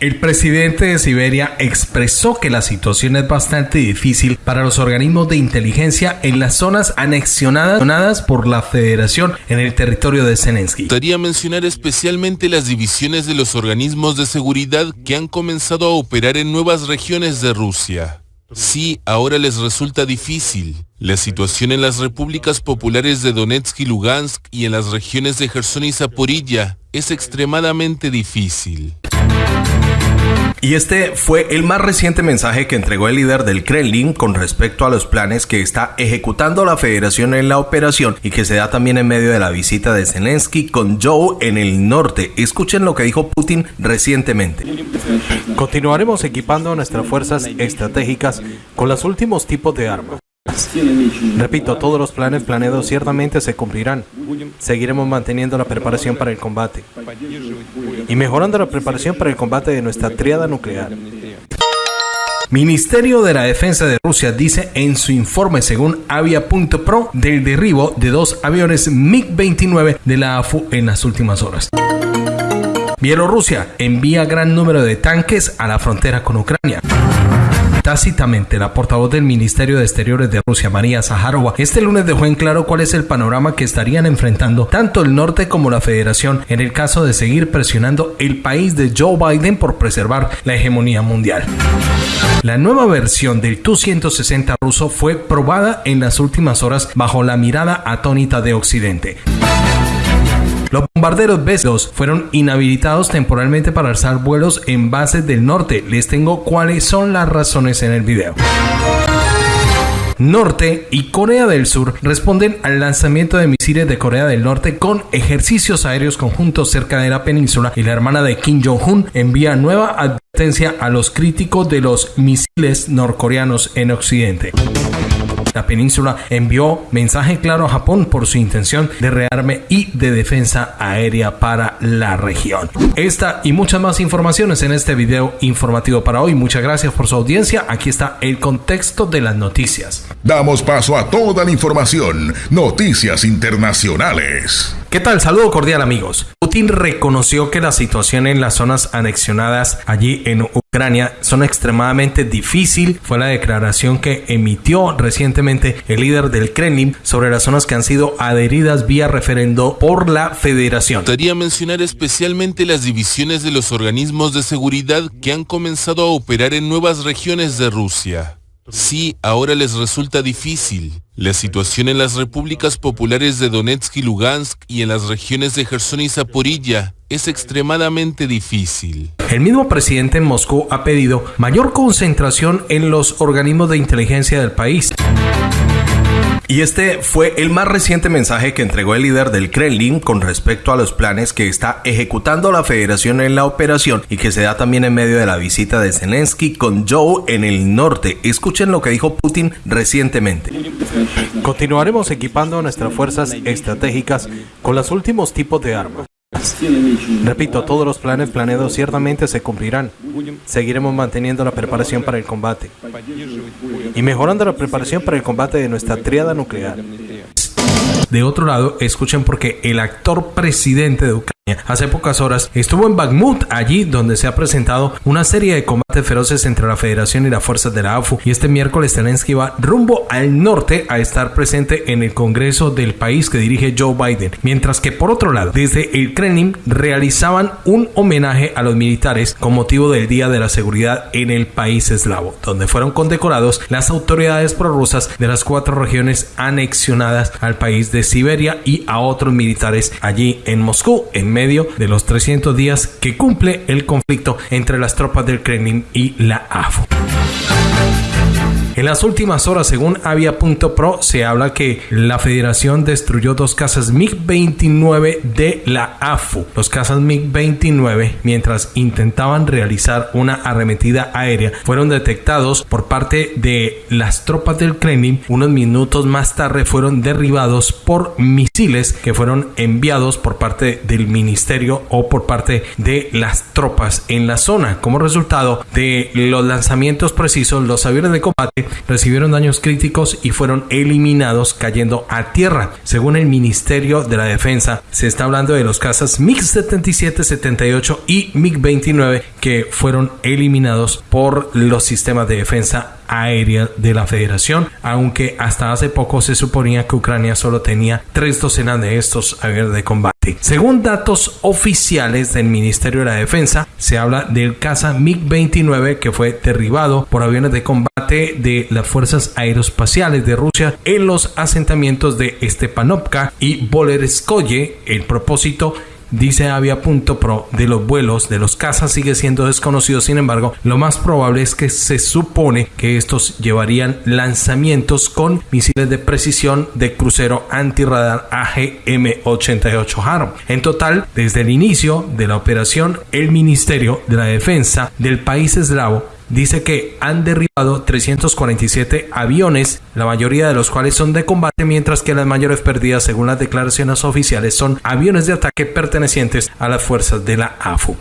El presidente de Siberia expresó que la situación es bastante difícil para los organismos de inteligencia en las zonas anexionadas por la federación en el territorio de Zelensky. Gustaría mencionar especialmente las divisiones de los organismos de seguridad que han comenzado a operar en nuevas regiones de Rusia. Sí, ahora les resulta difícil. La situación en las repúblicas populares de Donetsk y Lugansk y en las regiones de Gerson y Zaporilla es extremadamente difícil. Y este fue el más reciente mensaje que entregó el líder del Kremlin con respecto a los planes que está ejecutando la federación en la operación y que se da también en medio de la visita de Zelensky con Joe en el norte. Escuchen lo que dijo Putin recientemente. Continuaremos equipando nuestras fuerzas estratégicas con los últimos tipos de armas. Repito, todos los planes planeados ciertamente se cumplirán. Seguiremos manteniendo la preparación para el combate y mejorando la preparación para el combate de nuestra triada nuclear. Ministerio de la Defensa de Rusia dice en su informe según Avia.pro del derribo de dos aviones MiG-29 de la AFU en las últimas horas. Bielorrusia envía gran número de tanques a la frontera con Ucrania. Tácitamente, la portavoz del Ministerio de Exteriores de Rusia, María Zaharova, este lunes dejó en claro cuál es el panorama que estarían enfrentando tanto el norte como la federación en el caso de seguir presionando el país de Joe Biden por preservar la hegemonía mundial. La nueva versión del Tu-160 ruso fue probada en las últimas horas bajo la mirada atónita de Occidente. Los bombarderos B-2 fueron inhabilitados temporalmente para alzar vuelos en bases del norte. Les tengo cuáles son las razones en el video. Norte y Corea del Sur responden al lanzamiento de misiles de Corea del Norte con ejercicios aéreos conjuntos cerca de la península y la hermana de Kim Jong-un envía nueva advertencia a los críticos de los misiles norcoreanos en Occidente. La península envió mensaje claro a Japón por su intención de rearme y de defensa aérea para la región. Esta y muchas más informaciones en este video informativo para hoy. Muchas gracias por su audiencia. Aquí está el contexto de las noticias. Damos paso a toda la información. Noticias internacionales. ¿Qué tal? Saludo cordial amigos. Putin reconoció que la situación en las zonas anexionadas allí en Ucrania son extremadamente difícil. Fue la declaración que emitió recientemente el líder del Kremlin sobre las zonas que han sido adheridas vía referendo por la federación. Gustaría mencionar especialmente las divisiones de los organismos de seguridad que han comenzado a operar en nuevas regiones de Rusia. Sí, ahora les resulta difícil. La situación en las repúblicas populares de Donetsk y Lugansk y en las regiones de Gerson y Zaporilla es extremadamente difícil. El mismo presidente en Moscú ha pedido mayor concentración en los organismos de inteligencia del país. Y este fue el más reciente mensaje que entregó el líder del Kremlin con respecto a los planes que está ejecutando la federación en la operación y que se da también en medio de la visita de Zelensky con Joe en el norte. Escuchen lo que dijo Putin recientemente. Continuaremos equipando nuestras fuerzas estratégicas con los últimos tipos de armas. Repito, todos los planes planeados ciertamente se cumplirán. Seguiremos manteniendo la preparación para el combate y mejorando la preparación para el combate de nuestra triada nuclear. De otro lado, escuchen porque el actor presidente de Ucrania hace pocas horas estuvo en Bakhmut, allí donde se ha presentado una serie de combates feroces entre la Federación y las fuerzas de la AFU. Y este miércoles Zelensky va rumbo al norte a estar presente en el Congreso del país que dirige Joe Biden. Mientras que por otro lado, desde el Kremlin realizaban un homenaje a los militares con motivo del Día de la Seguridad en el país eslavo, donde fueron condecorados las autoridades prorrusas de las cuatro regiones anexionadas al país de Siberia y a otros militares allí en Moscú, en medio de los 300 días que cumple el conflicto entre las tropas del Kremlin y la AFU. En las últimas horas, según Avia.pro, se habla que la federación destruyó dos casas MiG-29 de la AFU. Los casas MiG-29, mientras intentaban realizar una arremetida aérea, fueron detectados por parte de las tropas del Kremlin. Unos minutos más tarde fueron derribados por misiles que fueron enviados por parte del ministerio o por parte de las tropas en la zona. Como resultado de los lanzamientos precisos, los aviones de combate recibieron daños críticos y fueron eliminados cayendo a tierra. Según el Ministerio de la Defensa, se está hablando de los cazas MiG-77, 78 y MiG-29 que fueron eliminados por los sistemas de defensa aérea de la Federación, aunque hasta hace poco se suponía que Ucrania solo tenía tres docenas de estos aviones de combate. Según datos oficiales del Ministerio de la Defensa, se habla del caza MiG-29 que fue derribado por aviones de combate de las fuerzas aeroespaciales de Rusia en los asentamientos de Stepanovka y Bolerskoye. El propósito dice Avia.pro de los vuelos de los cazas sigue siendo desconocido. Sin embargo, lo más probable es que se supone que estos llevarían lanzamientos con misiles de precisión de crucero antirradar AGM-88 Harm. En total, desde el inicio de la operación, el Ministerio de la Defensa del país eslavo dice que han derribado 347 aviones, la mayoría de los cuales son de combate, mientras que las mayores pérdidas, según las declaraciones oficiales, son aviones de ataque pertenecientes a las fuerzas de la AFU.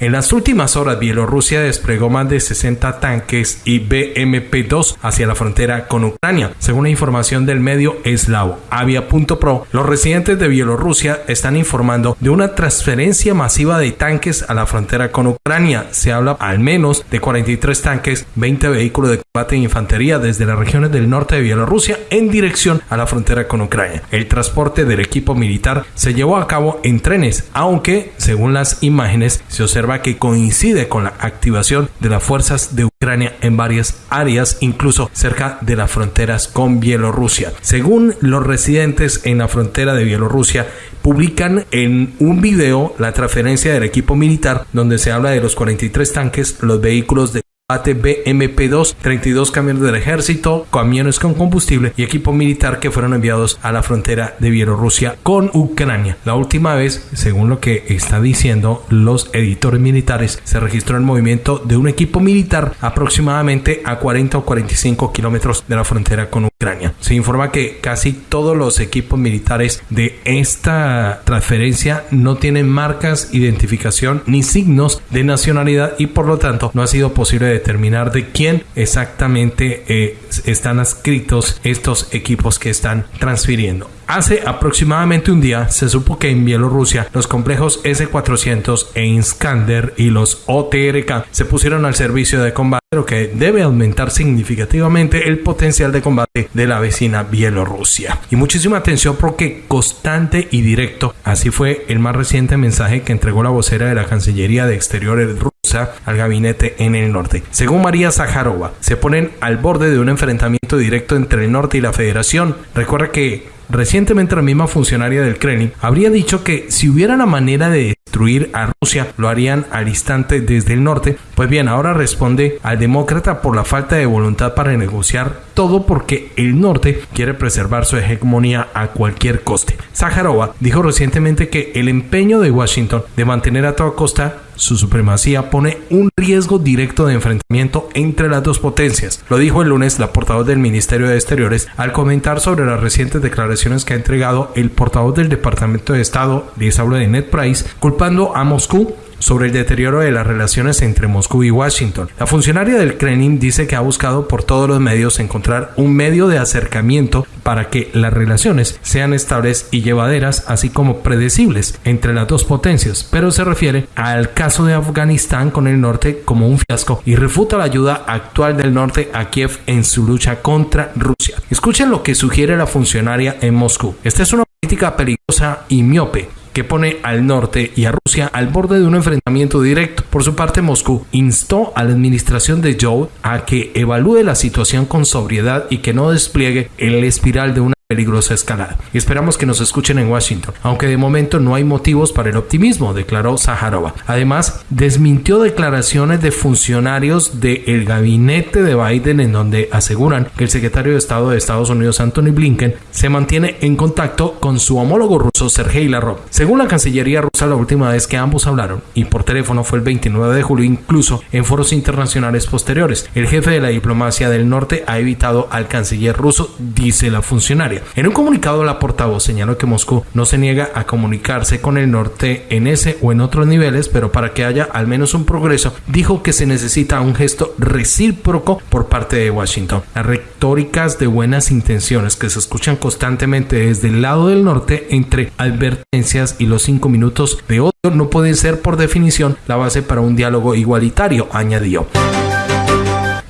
En las últimas horas, Bielorrusia desplegó más de 60 tanques y BMP-2 hacia la frontera con Ucrania. Según la información del medio eslavo Avia.pro, los residentes de Bielorrusia están informando de una transferencia masiva de tanques a la frontera con Ucrania. Se habla al menos de 43 tanques, 20 vehículos de combate e infantería desde las regiones del norte de Bielorrusia en dirección a la frontera con Ucrania. El transporte del equipo militar se llevó a cabo en trenes, aunque según las imágenes se observa que coincide con la activación de las fuerzas de Ucrania en varias áreas, incluso cerca de las fronteras con Bielorrusia. Según los residentes en la frontera de Bielorrusia, publican en un video la transferencia del equipo militar donde se habla de los 43 tanques, los vehículos de BMP-2, 32 camiones del ejército, camiones con combustible y equipo militar que fueron enviados a la frontera de Bielorrusia con Ucrania. La última vez, según lo que está diciendo los editores militares, se registró el movimiento de un equipo militar aproximadamente a 40 o 45 kilómetros de la frontera con Ucrania. Se informa que casi todos los equipos militares de esta transferencia no tienen marcas, identificación ni signos de nacionalidad y por lo tanto no ha sido posible determinar de quién exactamente eh, están adscritos estos equipos que están transfiriendo. Hace aproximadamente un día se supo que en Bielorrusia los complejos S-400 e Iskander y los OTRK se pusieron al servicio de combate, lo que debe aumentar significativamente el potencial de combate de la vecina Bielorrusia. Y muchísima atención porque constante y directo, así fue el más reciente mensaje que entregó la vocera de la Cancillería de Exteriores rusa al gabinete en el norte. Según María Zaharova, se ponen al borde de un enfrentamiento directo entre el norte y la federación. Recuerda que Recientemente la misma funcionaria del Kremlin habría dicho que si hubiera una manera de destruir a Rusia lo harían al instante desde el norte. Pues bien, ahora responde al demócrata por la falta de voluntad para negociar todo porque el norte quiere preservar su hegemonía a cualquier coste. Zaharova dijo recientemente que el empeño de Washington de mantener a toda costa su supremacía pone un riesgo directo de enfrentamiento entre las dos potencias. Lo dijo el lunes la portavoz del Ministerio de Exteriores al comentar sobre las recientes declaraciones que ha entregado el portavoz del Departamento de Estado, les de Ned Price, culpando a Moscú sobre el deterioro de las relaciones entre Moscú y Washington. La funcionaria del Kremlin dice que ha buscado por todos los medios encontrar un medio de acercamiento para que las relaciones sean estables y llevaderas, así como predecibles entre las dos potencias, pero se refiere al caso de Afganistán con el norte como un fiasco y refuta la ayuda actual del norte a Kiev en su lucha contra Rusia. Escuchen lo que sugiere la funcionaria en Moscú. Esta es una política peligrosa y miope que pone al norte y a Rusia al borde de un enfrentamiento directo. Por su parte, Moscú instó a la administración de Joe a que evalúe la situación con sobriedad y que no despliegue el espiral de una peligrosa escalada. Esperamos que nos escuchen en Washington, aunque de momento no hay motivos para el optimismo, declaró Zaharova. Además, desmintió declaraciones de funcionarios del gabinete de Biden en donde aseguran que el secretario de Estado de Estados Unidos, Anthony Blinken, se mantiene en contacto con su homólogo ruso, Sergei Lavrov. Según la Cancillería rusa, la última vez que ambos hablaron, y por teléfono fue el 29 de julio, incluso en foros internacionales posteriores. El jefe de la diplomacia del norte ha evitado al canciller ruso, dice la funcionaria. En un comunicado, la portavoz señaló que Moscú no se niega a comunicarse con el norte en ese o en otros niveles, pero para que haya al menos un progreso, dijo que se necesita un gesto recíproco por parte de Washington. Las retóricas de buenas intenciones que se escuchan constantemente desde el lado del norte entre advertencias y los cinco minutos de odio no pueden ser por definición la base para un diálogo igualitario, añadió.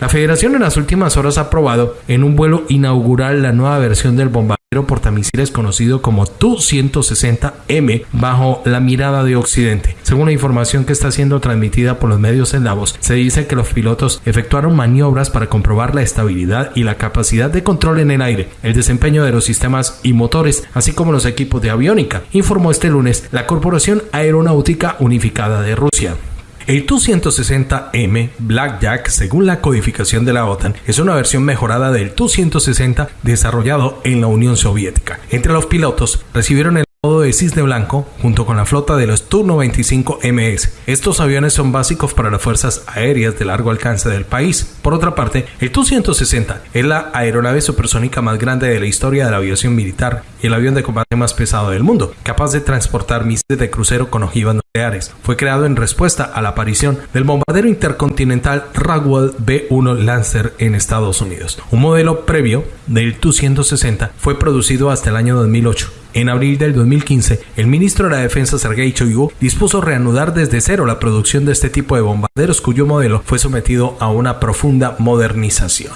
La Federación en las últimas horas ha aprobado en un vuelo inaugural la nueva versión del bombardero portamisiles conocido como Tu-160M bajo la mirada de Occidente. Según la información que está siendo transmitida por los medios eslavos, se dice que los pilotos efectuaron maniobras para comprobar la estabilidad y la capacidad de control en el aire, el desempeño de los sistemas y motores, así como los equipos de aviónica, informó este lunes la Corporación Aeronáutica Unificada de Rusia. El Tu-160M Blackjack, según la codificación de la OTAN, es una versión mejorada del Tu-160 desarrollado en la Unión Soviética. Entre los pilotos recibieron el de cisne blanco junto con la flota de los Tu-95MS. Estos aviones son básicos para las fuerzas aéreas de largo alcance del país. Por otra parte, el Tu-160 es la aeronave supersónica más grande de la historia de la aviación militar y el avión de combate más pesado del mundo, capaz de transportar misiles de crucero con ojivas nucleares. Fue creado en respuesta a la aparición del bombardero intercontinental Rockwell B-1 Lancer en Estados Unidos. Un modelo previo del Tu-160 fue producido hasta el año 2008 en abril del 2015, el ministro de la Defensa Sergei Shoigu dispuso reanudar desde cero la producción de este tipo de bombarderos cuyo modelo fue sometido a una profunda modernización.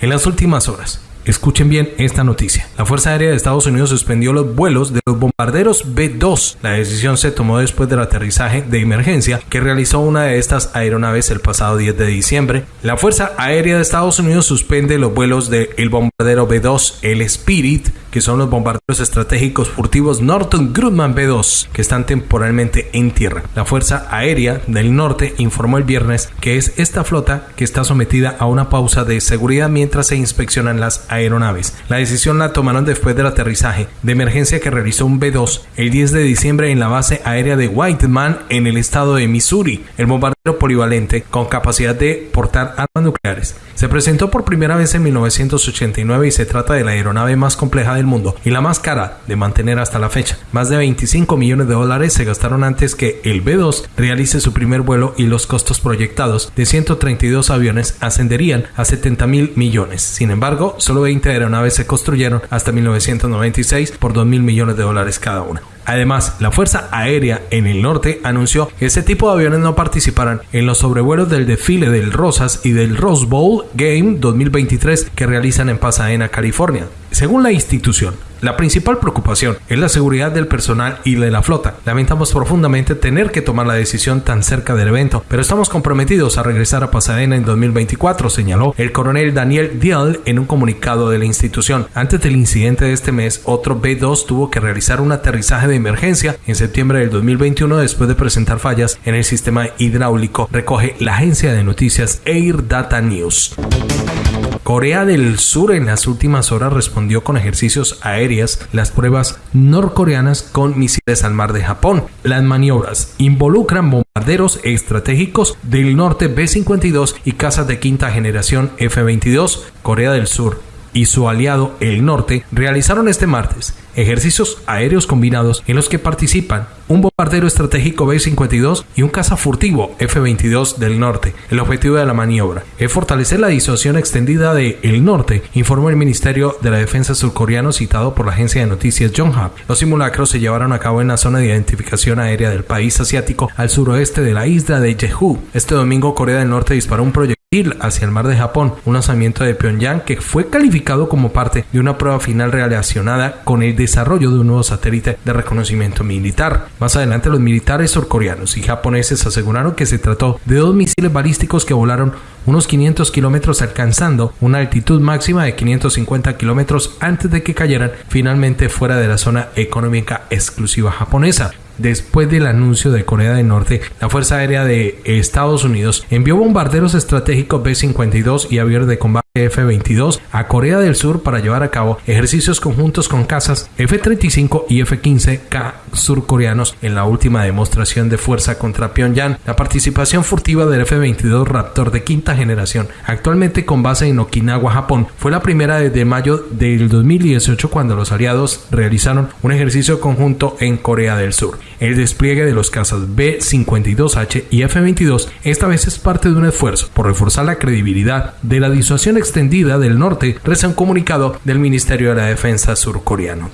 En las últimas horas, Escuchen bien esta noticia. La Fuerza Aérea de Estados Unidos suspendió los vuelos de los bombarderos B-2. La decisión se tomó después del aterrizaje de emergencia que realizó una de estas aeronaves el pasado 10 de diciembre. La Fuerza Aérea de Estados Unidos suspende los vuelos del bombardero B-2, el Spirit, que son los bombarderos estratégicos furtivos Norton Grumman B-2, que están temporalmente en tierra. La Fuerza Aérea del Norte informó el viernes que es esta flota que está sometida a una pausa de seguridad mientras se inspeccionan las aeronaves. La decisión la tomaron después del aterrizaje de emergencia que realizó un B-2 el 10 de diciembre en la base aérea de Whiteman en el estado de Missouri. El bombardero polivalente con capacidad de portar armas nucleares. Se presentó por primera vez en 1989 y se trata de la aeronave más compleja del mundo y la más cara de mantener hasta la fecha. Más de 25 millones de dólares se gastaron antes que el B-2 realice su primer vuelo y los costos proyectados de 132 aviones ascenderían a 70 mil millones. Sin embargo, solo 20 aeronaves se construyeron hasta 1996 por 2 mil millones de dólares cada una. Además, la Fuerza Aérea en el norte anunció que ese tipo de aviones no participarán en los sobrevuelos del desfile del Rosas y del Rose Bowl Game 2023 que realizan en Pasadena, California. Según la institución, la principal preocupación es la seguridad del personal y de la flota. Lamentamos profundamente tener que tomar la decisión tan cerca del evento, pero estamos comprometidos a regresar a Pasadena en 2024, señaló el coronel Daniel Dial en un comunicado de la institución. Antes del incidente de este mes, otro B-2 tuvo que realizar un aterrizaje de emergencia en septiembre del 2021 después de presentar fallas en el sistema hidráulico, recoge la agencia de noticias Air Data News. Corea del Sur en las últimas horas respondió con ejercicios aéreas las pruebas norcoreanas con misiles al mar de Japón. Las maniobras involucran bombarderos estratégicos del norte B-52 y casas de quinta generación F-22. Corea del Sur y su aliado el norte realizaron este martes ejercicios aéreos combinados en los que participan un bombardero estratégico B-52 y un caza furtivo F-22 del norte. El objetivo de la maniobra es fortalecer la disuasión extendida de el norte, informó el Ministerio de la Defensa surcoreano citado por la agencia de noticias Yonhap. Los simulacros se llevaron a cabo en la zona de identificación aérea del país asiático al suroeste de la isla de Jeju. Este domingo Corea del Norte disparó un proyectil hacia el mar de Japón, un lanzamiento de Pyongyang que fue calificado como parte de una prueba final relacionada con el desarrollo de un nuevo satélite de reconocimiento militar. Más adelante los militares surcoreanos y japoneses aseguraron que se trató de dos misiles balísticos que volaron unos 500 kilómetros alcanzando una altitud máxima de 550 kilómetros antes de que cayeran finalmente fuera de la zona económica exclusiva japonesa. Después del anuncio de Corea del Norte, la Fuerza Aérea de Estados Unidos envió bombarderos estratégicos B-52 y aviones de combate F-22 a Corea del Sur para llevar a cabo ejercicios conjuntos con casas F-35 y F-15K surcoreanos en la última demostración de fuerza contra Pyongyang. La participación furtiva del F-22 Raptor de quinta generación, actualmente con base en Okinawa, Japón, fue la primera desde mayo del 2018 cuando los aliados realizaron un ejercicio conjunto en Corea del Sur. El despliegue de los cazas B-52H y F-22 esta vez es parte de un esfuerzo por reforzar la credibilidad de la disuasión extendida del norte, reza un comunicado del Ministerio de la Defensa surcoreano.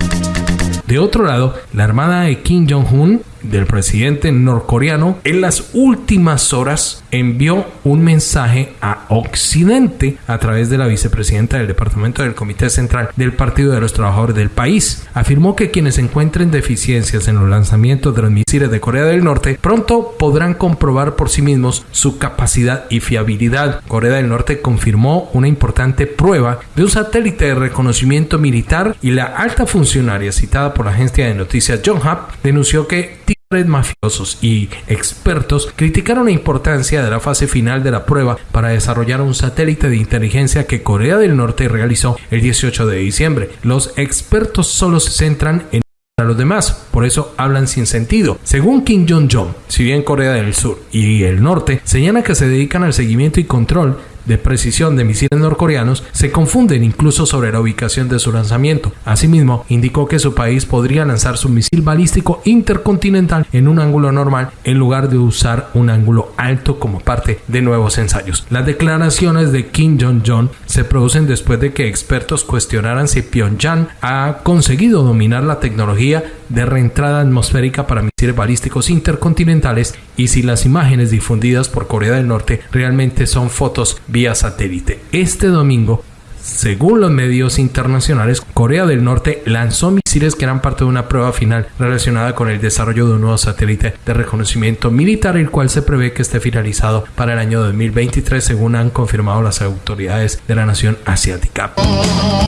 De otro lado, la armada de Kim Jong-un del presidente norcoreano en las últimas horas envió un mensaje a Occidente a través de la vicepresidenta del Departamento del Comité Central del Partido de los Trabajadores del país. Afirmó que quienes encuentren deficiencias en los lanzamientos de los misiles de Corea del Norte pronto podrán comprobar por sí mismos su capacidad y fiabilidad. Corea del Norte confirmó una importante prueba de un satélite de reconocimiento militar y la alta funcionaria citada por la agencia de noticias Yonhap denunció que mafiosos y expertos criticaron la importancia de la fase final de la prueba para desarrollar un satélite de inteligencia que Corea del Norte realizó el 18 de diciembre. Los expertos solo se centran en a los demás, por eso hablan sin sentido. Según Kim Jong-un, si bien Corea del Sur y el Norte señalan que se dedican al seguimiento y control de precisión de misiles norcoreanos se confunden incluso sobre la ubicación de su lanzamiento. Asimismo, indicó que su país podría lanzar su misil balístico intercontinental en un ángulo normal en lugar de usar un ángulo alto como parte de nuevos ensayos. Las declaraciones de Kim Jong-un se producen después de que expertos cuestionaran si Pyongyang ha conseguido dominar la tecnología de reentrada atmosférica para misiles balísticos intercontinentales y si las imágenes difundidas por Corea del Norte realmente son fotos vía satélite. Este domingo según los medios internacionales, Corea del Norte lanzó misiles que eran parte de una prueba final relacionada con el desarrollo de un nuevo satélite de reconocimiento militar, el cual se prevé que esté finalizado para el año 2023, según han confirmado las autoridades de la nación asiática.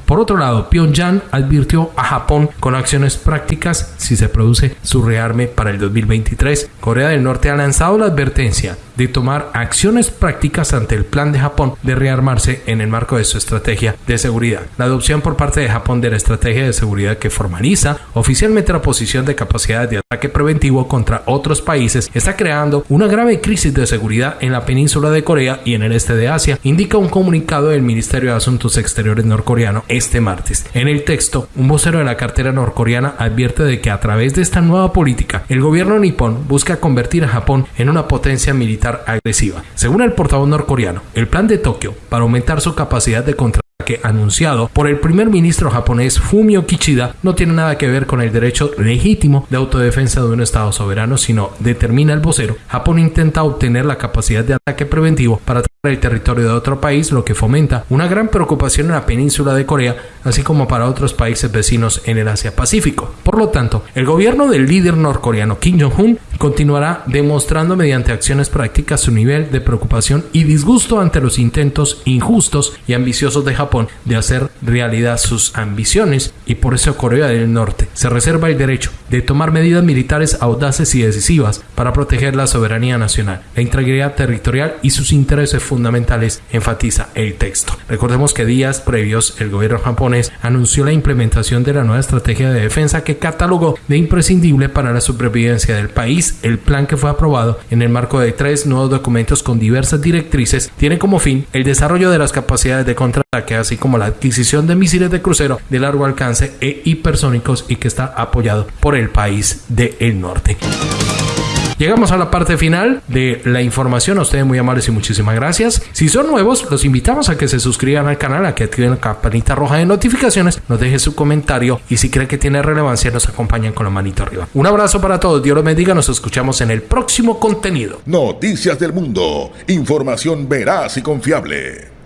Por otro lado, Pyongyang advirtió a Japón con acciones prácticas si se produce su rearme para el 2023. Corea del Norte ha lanzado la advertencia de tomar acciones prácticas ante el plan de Japón de rearmarse en el marco de su estrategia de seguridad. La adopción por parte de Japón de la estrategia de seguridad que formaliza oficialmente la posición de capacidades de ataque preventivo contra otros países está creando una grave crisis de seguridad en la península de Corea y en el este de Asia, indica un comunicado del Ministerio de Asuntos Exteriores norcoreano este martes. En el texto, un vocero de la cartera norcoreana advierte de que a través de esta nueva política, el gobierno nipón busca convertir a Japón en una potencia militar agresiva. Según el portavoz norcoreano, el plan de Tokio para aumentar su capacidad de anunciado por el primer ministro japonés Fumio Kishida no tiene nada que ver con el derecho legítimo de autodefensa de un Estado soberano, sino, determina el vocero, Japón intenta obtener la capacidad de ataque preventivo para el territorio de otro país, lo que fomenta una gran preocupación en la península de Corea, así como para otros países vecinos en el Asia Pacífico. Por lo tanto, el gobierno del líder norcoreano Kim Jong-un continuará demostrando mediante acciones prácticas su nivel de preocupación y disgusto ante los intentos injustos y ambiciosos de Japón de hacer realidad sus ambiciones y por eso Corea del Norte se reserva el derecho de tomar medidas militares audaces y decisivas para proteger la soberanía nacional, la integridad territorial y sus intereses fundamentales, enfatiza el texto. Recordemos que días previos el gobierno japonés anunció la implementación de la nueva estrategia de defensa que catalogó de imprescindible para la supervivencia del país. El plan que fue aprobado en el marco de tres nuevos documentos con diversas directrices tiene como fin el desarrollo de las capacidades de contraataque, así como la adquisición de misiles de crucero de largo alcance e hipersónicos y que está apoyado por el país del norte. Llegamos a la parte final de la información. A ustedes muy amables y muchísimas gracias. Si son nuevos, los invitamos a que se suscriban al canal, a que activen la campanita roja de notificaciones, nos dejen su comentario y si creen que tiene relevancia, nos acompañan con la manito arriba. Un abrazo para todos. Dios los bendiga. Nos escuchamos en el próximo contenido. Noticias del Mundo. Información veraz y confiable.